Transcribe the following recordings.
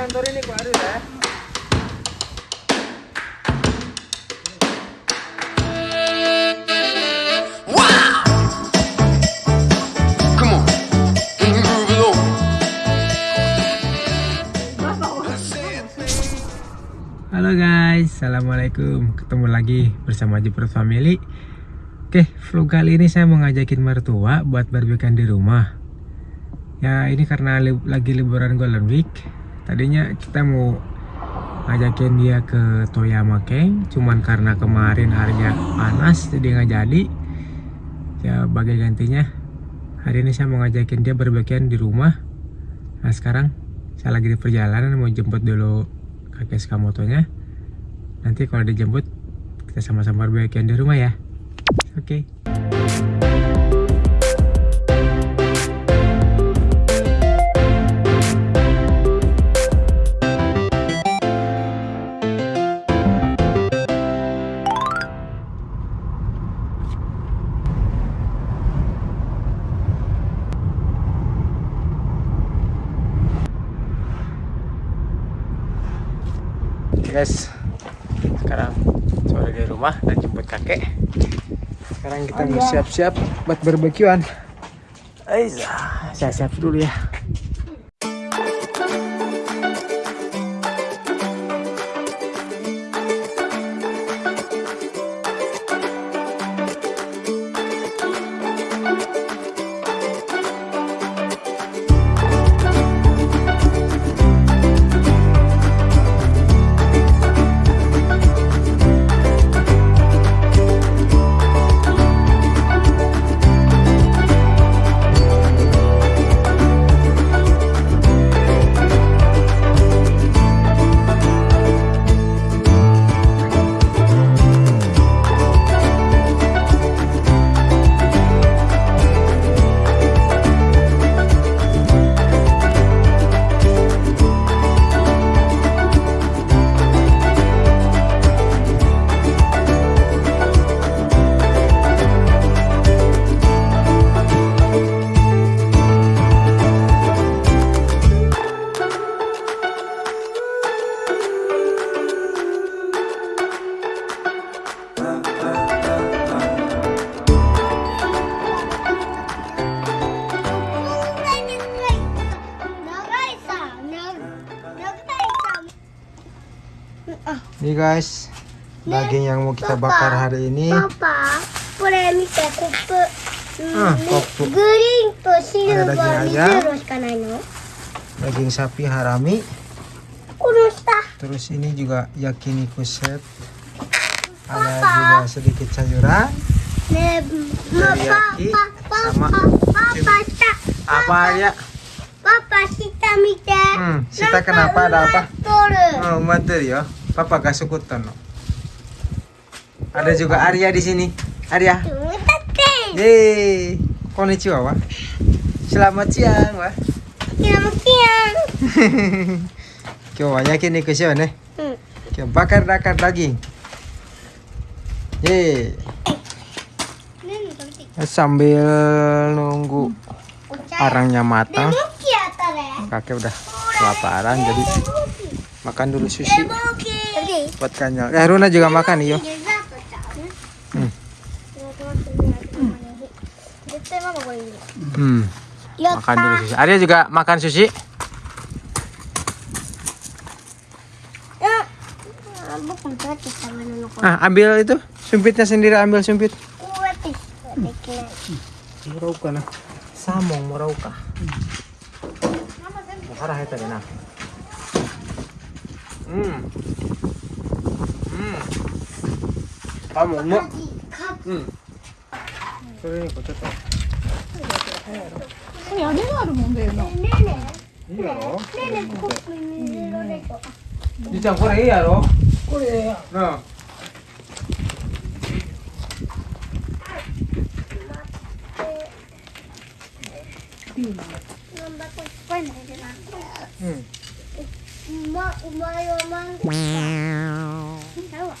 kantor ini ya. Halo guys, assalamualaikum. Ketemu lagi bersama Jepret Family. Oke, vlog kali ini saya mau ngajakin mertua buat barbekyuan di rumah. Ya ini karena li- lagi liburan Golden Week. Tadinya kita mau ngajakin dia ke Toyama King, cuman karena kemarin harinya panas jadi nggak jadi. Ya bagai gantinya, hari ini saya mau ngajakin dia barbekyuan di rumah. Nah sekarang saya lagi di perjalanan mau jemput dulu kakek Skamotonya. Nanti kalau dijemput kita sama-sama barbekyuan di rumah ya. Oke. Oke guys, sekarang sore di rumah dan jemput kakek. Sekarang kita mau siap-siap buat barbekyuan. Aiza, saya siap dulu ya. Ini guys, daging yang mau kita bakar hari ini. Papa, boleh minta kupu ah. Green to silver. Ada daging. Daging sapi harami. Terus ini juga yakini kuset. Ada juga sedikit sayuran. Teriyaki sama apa ya? Papa, kita minta. Hmm, kita kenapa ada apa? Oh, materi ya. Papa Gasukutono. Ada juga Arya di sini. Arya. Yeay. Konnichiwa, Wah. Selamat siang, Wah. Selamat siang. Kyo banyakin nih eh. kusyo ne. Kyo bakar-bakar daging. Hey. Sambil nunggu arangnya matang. Kakek udah kelaparan jadi makan dulu sushi. પતકાંજા Aruna eh, juga makan iyo hmm. makan dulu sushi. Arya juga makan sushi? Ah ambil itu sumpitnya sendiri ambil sumpit. Merauka nah? samong. Hmm. Nah. hmm. Ka. Mukarah ito na. Hmm. Hmm. Kamu mo. うん。それにこちょっと。これ屋根があるもんだよな。ねえねいいやろ？えねえねえコップに入れられたじいちゃんこれいいやろ？これうん。ピーマン。なんだこれいっぱい入れなうん。うまうまいゴーちゃうわ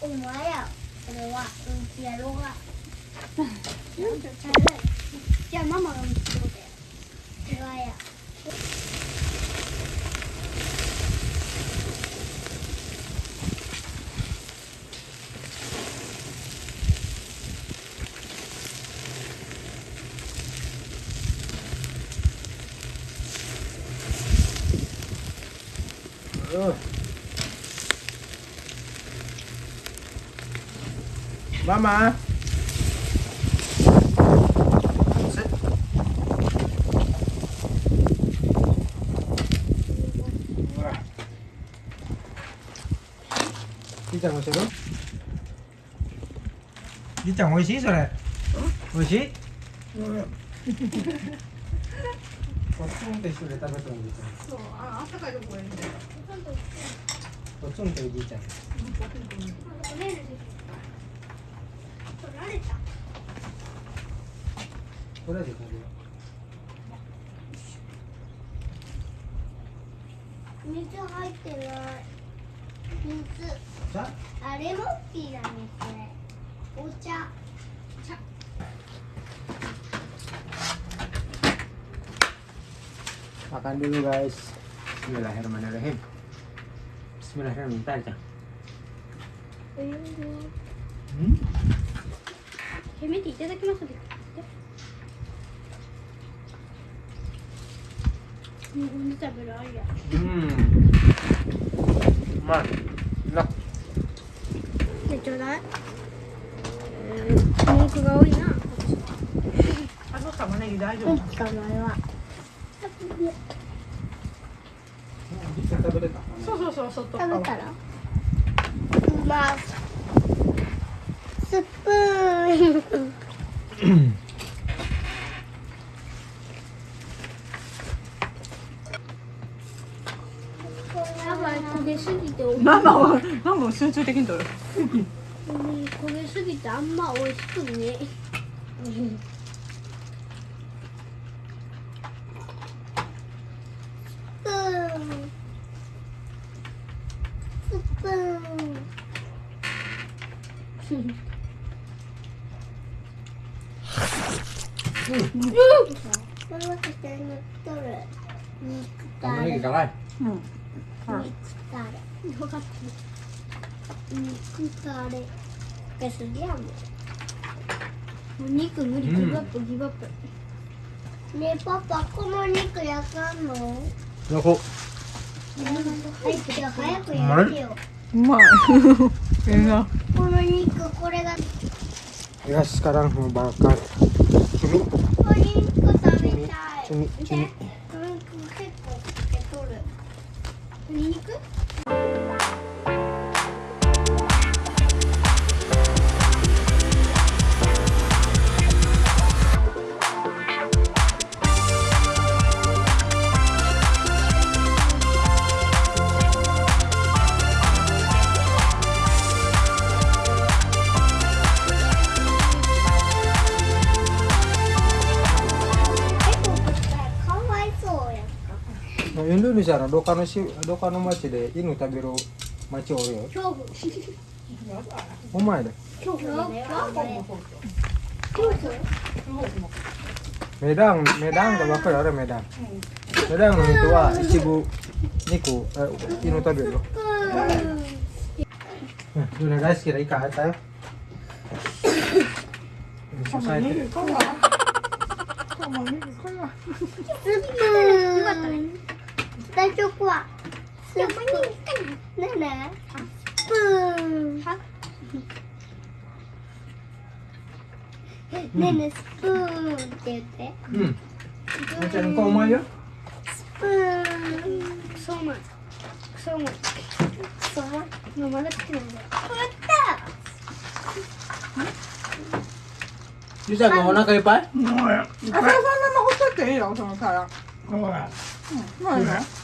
お前やろうが。じゃあママが見つけて。手がや Mama. Sit. Wah. じいちゃん美味しいのじいちゃん美味しい？それ。美味しい？こっちもと一緒で食べたのじいちゃんそうああったかいとこがいいん。だよこっちもとじいちゃん取られるでしょ取られたこれで食べよ水入ってない水うじゃあレモンティーだねこれお茶茶 Makan dulu guys. Bismillahirrahmanirrahim. Bismillahirrahmanirrahim. Tarik. Hmm? せめていただきますで日本で食べるありや Hmm. Man. Enak. でちょうだい。文句が多いな。あの玉ねぎ大丈夫。うん。か前は?そうそうそう外食べ側たら？うまスプーン。焦げすぎておママはママは集中的に取る。焦げすぎてあんま美味しくね。スプーン。スプーンこれは下に乗っとる肉た Kamu れ lagi kalah. うん。肉たれ分かってる肉たれえすげえもん。もう肉無理ギブアップギブアップねえパパこの肉焼かん。の Aku. はいじゃあ早く焼けようまいええなこの肉これが Ya sekarang の肉食べたい。結構かけとる。鶏肉？Kano si, do kano machi de inu tabiru machi ore yo. 恐怖 O mai de. 恐怖だよ恐怖 Medang, Medang ga bakar ada Medang. Medang no itu wa ichibu niku eh, inu tabiru. Nah, sudah guys, kira ikan tayo. Ini selesai. 玉ねぎこれはスプーン大丈夫はスプーンねえねえスプーンねえ 내 초코야. 여보니 네네. 스푼. 네네 스푼. 어때? 응. 괜찮은 거 말이야? 스푼. 소만. 소만. 소만. 너만 어떻게 먹어? 맞다. 유자 너 오나가 이빨? 뭐야? 아, 나, 나, 나, 어떻게 이라고 생각하야? 뭐야? 응, 뭐야?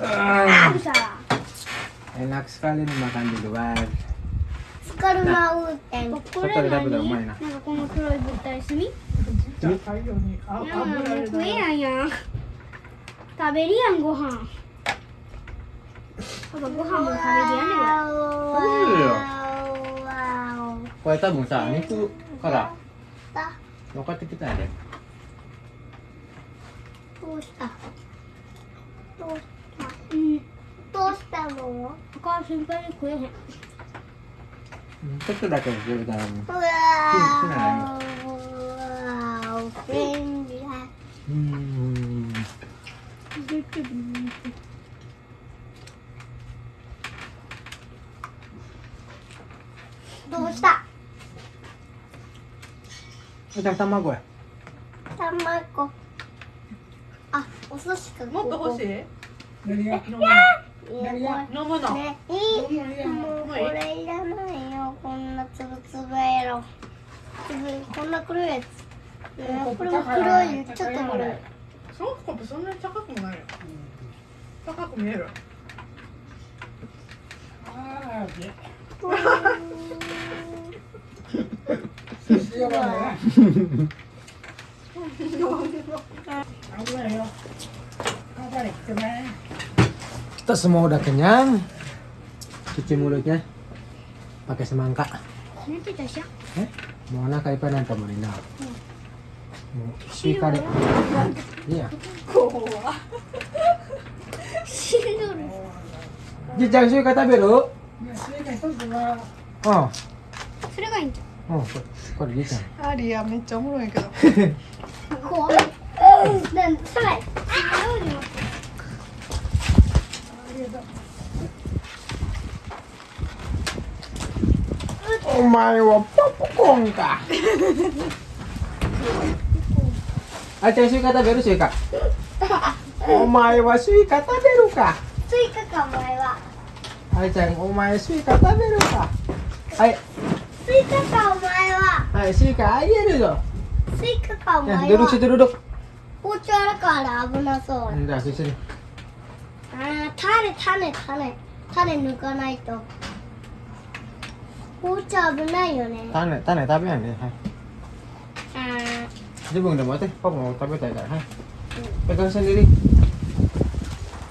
Bisa. Enak sekali nih makan di luar. スカルマウンテン。これ外で食べたらう何まいな。なんかこの黒い物体炭？じゃあ大量にあいやもうん。やん。食べるやん。ご飯。パパご飯も食べるやん。ねこれ。Kaya tabung sa itu kara. だ.どうしたどうしたうん。どうしたのお母さん。心配に食えへん。Ito dah kayo sa dalam. うわーう便利だ。Hmm. どうした？Ito tamago eh. 卵。あ、お寿司か。もっと欲しいい。何がいや、飲むのね、いい。もうこれいらないよ。こんなつぶつぶやろ。つぶ、こんな黒いやつ。ねこれも黒い。ちょっと黒い。そのコップそんなに高くもないよ高く見える油よ油きてね Kita semua udah kenyang. Cuci mulutnya pakai semangka. Ini kita siap. Eh? Mona kay pa ng pamarinaw. Si kare. Iya. Kowa. Sinur. Jijang sih kata biru. Iya, oh. Sudah kan? Oh, kok gitu? Ah, dia mencong loh ya. Kowa. Dan selesai. Ah, お前はポップコーンか。あちゃスイカ食べる？スイ。お前はスイカ食べるか。スイカかお前は。あいちゃお前スイカ食べるか。は。スイカかお前は。はいスイカあげるぞ。スイカかお前は。出。あるから危なそう。あ種種種。種抜かないと。包丁危ないよね。種種食べないね。はい。自分でもってパパも食べたいからはい。 potong sendiri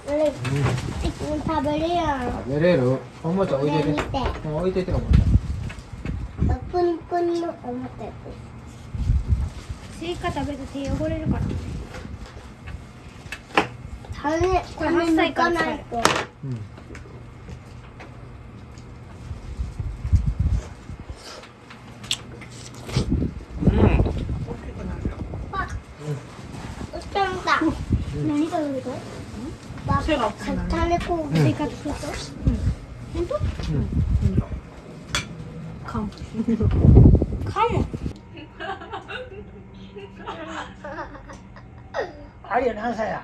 食べるよ食べれるおもちゃ置いてて,てもう置いててかもプニプニのおもちゃスイカ食べてて汚れるから、ね種これ種8歳抜から使えるかないと。Hmm. Hmm. あ売ったんだ。何食べるとば背が大きくなる種こう生活すると本当かんかもアリア何歳や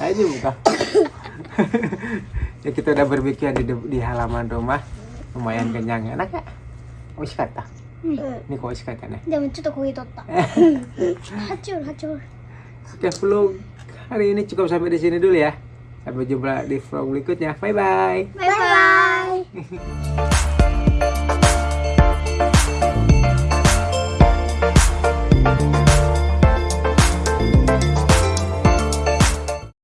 aja buka. Ya kita udah berbikin di, di halaman rumah. Lumayan kenyang. Enak ya? Wis kata hmm. ini kok wis kata nih jangan cukup kue tota hancur hancur. Oke vlog hari ini cukup sampai di sini dulu ya. Sampai jumpa di vlog berikutnya. Bye bye bye bye, bye, -bye.